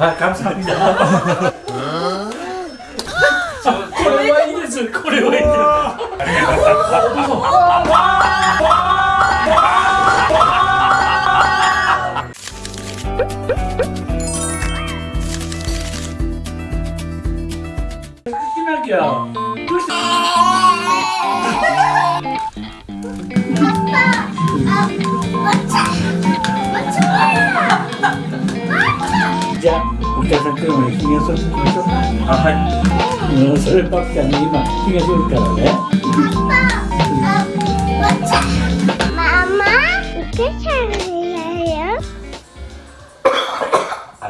아, 감사합니다. 저, これはいいです。これはいいです。 お客さん来るまでひげ剃ってきましょうあはいもうそればっかに今ひが剃るからねママお客さん嫌よあ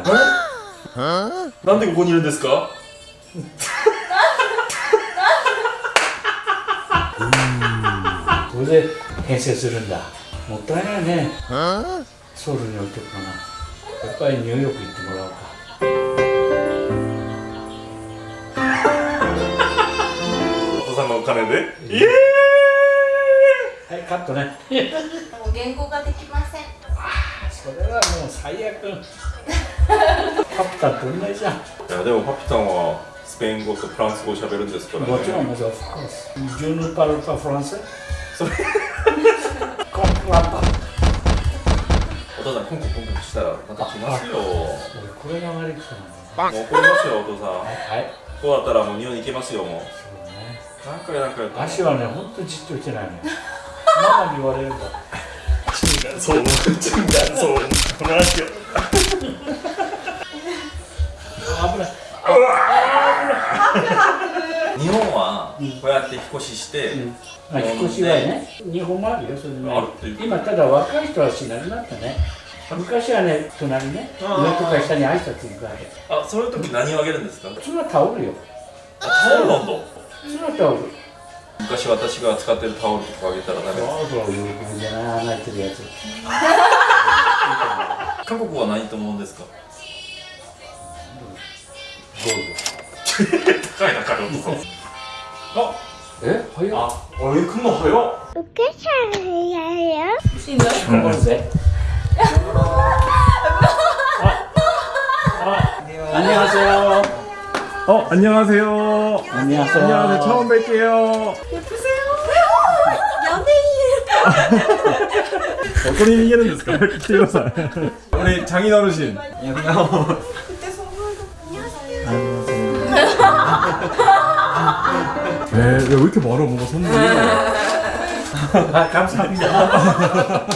れなんでここにいるんですか？これで編成するんだ。もったいないね。ソウルに置いておくかな。やっぱりニューヨーク行ってもらおうか。金でイエーイはい、カットね。もう言語ができません。それはもう最悪。カプタンと同じじゃん。いやでもパピタンはスペイン語とフランス語を喋るんですからねもちろん、もちろん、ジュヌパルパフランス？それコンプランパ。お父さんコンコンコンコンしたらまた来ますよも俺、これが悪い人なの。う怒りますよお父さんはい。こうだったらもう日本に行けますよもう。何回何回足はね、ほんとじっとしてないの。ママに言われるから。そうそうこの足を危ない。日本はこうやって引っ越しして、まあ、引っ越しはね、日本もあるよ、それねあるっていう今、ただ若い人はしなくなったね。昔はね、隣ね、上とか下に挨拶行くわけ。あそういう時何をあげるんですか普通はタオルよ。タオルなんだ普通はタオル。昔私が使ってるタオルとかあげたらダメそうそう、喜ぶんじゃない、泣いてるやつ。韓国は何と思うんですかゴール高いな彼男ド。え早っ。ああれ行くの早っ 이렇게 잘해요? 頑張るぜ。あ、あ、 안녕하세요. 어 안녕하세요. 안녕하세요. 안녕하세요. 처음 뵐게요. 예쁘세요. 연예인. 어떤 의미는 됐을까? 키워서. 우리 장인 어르신. 안녕하세요. 그때 네, 왜, 이렇게 멀어 뭔가 선물이? 네. 아, 감사합니다.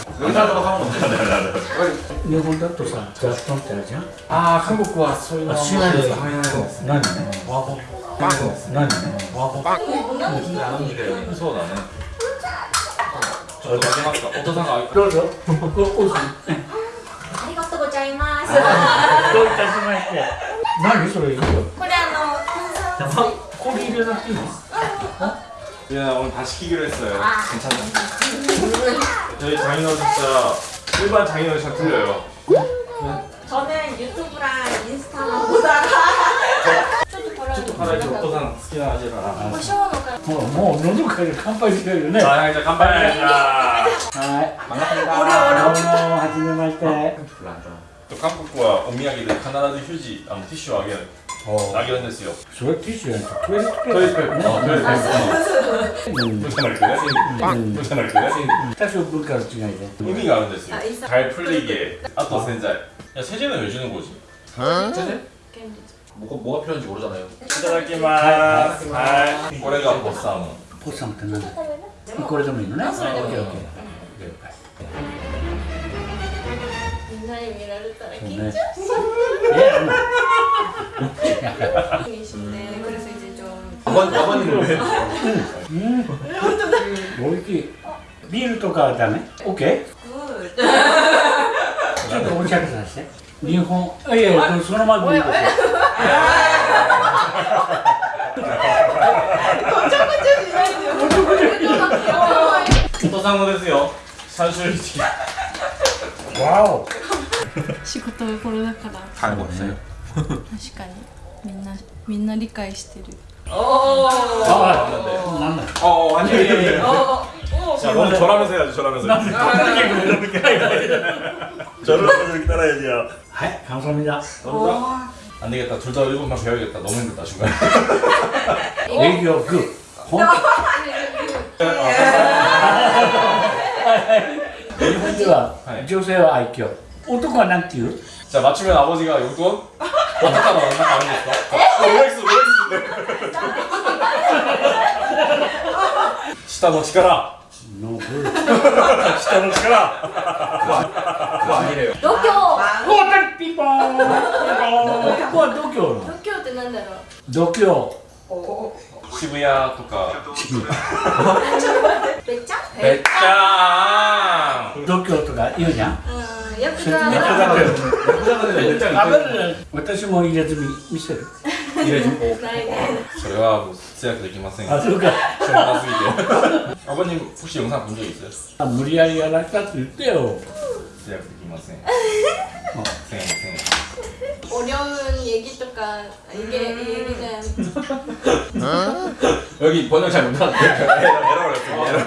日本だとさガストンってあるじゃんああ韓国はそういうのあ知らない。です何ワゴン何ワゴンそう。だねちょっとあげます。かお父さんがどうぞありがとうございます どういたしまして。何それこれあの炭酸水これ入れなくていいの？ 유나 오늘 다 시키기로 했어요. 아. 괜찮아. 저희 장인어 진짜 일반 장인어 잘 틀려요. 저는 유튜브랑 인스타만 보다가 저도 가라지 어떠상 스키나 하지라. 뭐 어느 정도까지 깜빡이세요 유나. 자 이제 깜빡이야. 아, 반갑습니다. 아, 오래오래. 아, 하지는 말 때. 별로 안 좋아. 또 깜빡과 오미야기들 가나다도 휴지 아무 티슈 아기는. 아게 됐어요 それティッシュやんトイレットペトイレットーパーペーパートイレットペーパーうん 무슨 말이야? 무슨 말이야? 多少文化の違いで 의미가 안 됐어요 아, 있어. 잘 풀리게 아또 센자이 야 세제는 왜 주는 거지? 세제? 뭐가, 뭐가 필요한지 모르잖아요 이타다키마스 하이これが 보쌈 ポッサムって何だこれでもいいのねそれでもいいオッケーオッケーみんなに見られたら緊ね張しちゃいやもう う一緒で그래서이제좀 와반, 와반이로 왜? うんおいしいビールとかだねオッケー 굿 ちょっとおしゃれさせて日本いやいやそのままでいいですよ 거쳐거쳐 지나야 돼요. 父さんのですよ三種類わお仕事がコロナから買い物して確かに みんなみんな理解してるあなんだ어 아니에요 자 너무 저라면서 해야지 저라면서 저러면서 이렇게 따라야지요 はい感想見だ 안 되겠다. 둘 다 일본말 배워야겠다. 너무 힘들다 중간에. 営業グー本当日本でははい女性は愛嬌 男はなて言うじゃあ맞추면아버지가용돈 받았다고 얼마가는 거 OX OX 下の力ノブ下の力度胸おたピンポンピンポ度胸度胸ってなだろう度胸渋谷とか渋谷べっちゃんべっちゃん度胸とか言うじゃん 私も入れ墨見せる入れ墨ないね 저래가 뭐 제약 되기 마생 あそうか 저렴하스기게 아버님 혹시 영상 본 적 있어요? あ無理やりやられたって言ってよ 제약 되기 마생 생 생. おりょん얘기とか이게 얘기는 여기 번역 잘 못하는데 에러 걸렸어 에러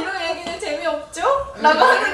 이런 얘기는 재미없죠? 라고 하는데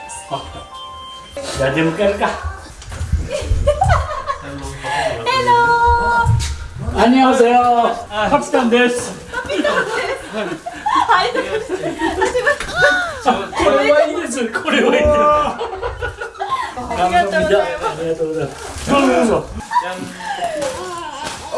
じゃあ出迎えるか。ヘローアニョセヨカンです。カンです。はい、これはいいです。これはいいありがとうございます。ありがとうございます。どうぞ。お。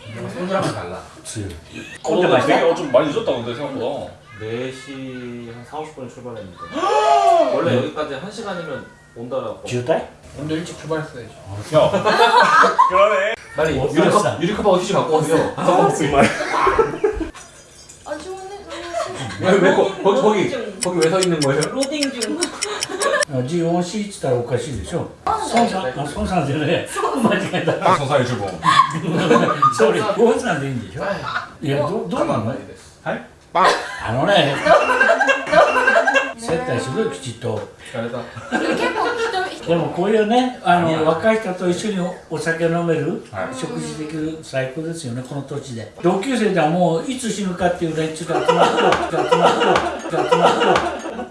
소주랑은 달라 あ強い 근데 나 되게 어, 좀 많이 늦었다 근데 생각보다 4시 한 4, 50분에 출발했는데 원래 여기까지 1시간이면 온다라고 渋滞 오늘 일찍 출발했어야지. 야 그러네 빨리 못 유리컵 샀어. 유리컵 어디서 갖고 오세요? 정말 아 좋네 왜왜 거기 거기 거기 왜 서 있는 거예요? 로딩 중 ジオンシーって言ったらおかしいでしょ 孫さん、孫さんじゃねえ。間違えた。孫さん一本。それ、孫さんでいいんでしょ。いや、ど、どうなの。はい？あのね。接待すごいきちっと。疲れた。でもこういうねあの若い人と一緒にお酒飲める、食事できる最高ですよねこの土地で同級生ではもういつ死ぬかっていう連中が集まって集まって集まって集まって。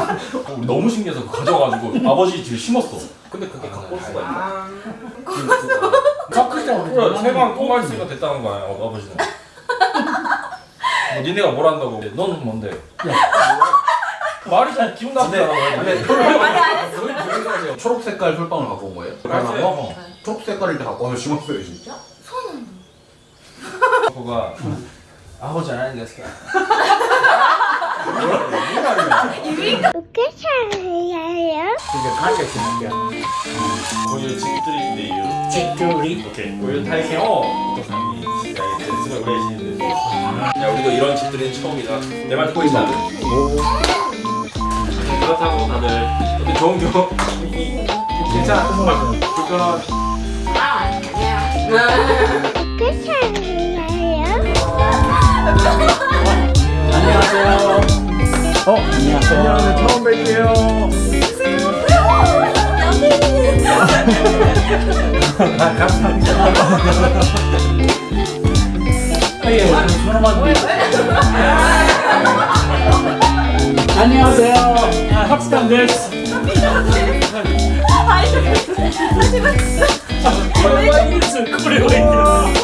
어, 우리 너무 신기해서 가져가지고 아버지 집에 심었어. 근데 그게 아, 갖고 수가 있나? 아. 깎을 때 그래, 세방 통화했으니까 됐다는 거야, 어, 아버지는. 뭐, 니네가 뭘 한다고. 너는 뭔데? 말이 잘 기분 나쁘더라고. 초록 색깔 솔방울 갖고 온 거예요? 갈색. 뭐, 어, 초록 색깔을 갖고 와서 심었어요, 진짜? 손. 그거가 아버지 안 하는 게 어떻게 이렇게 잘해요? 이게 가르쳐 줄게요 고유 집들인데요 집들이? 오케이. 고유 탈세어 연습을 오래 해주시는데. 네. 야 우리도 이런 집들이는 처음이다. 내말 듣고 있어. 그렇다고 다들 근데 좋은 경험이 괜찮아. 불편한 아 아니야 끝이에요? 안녕하세요. 어? 안녕하세요. 안녕하세요. 처음 뵐게요. 아, 감사합니다. 예, 안녕하세요. 합스탄 데스. 코레오 있는.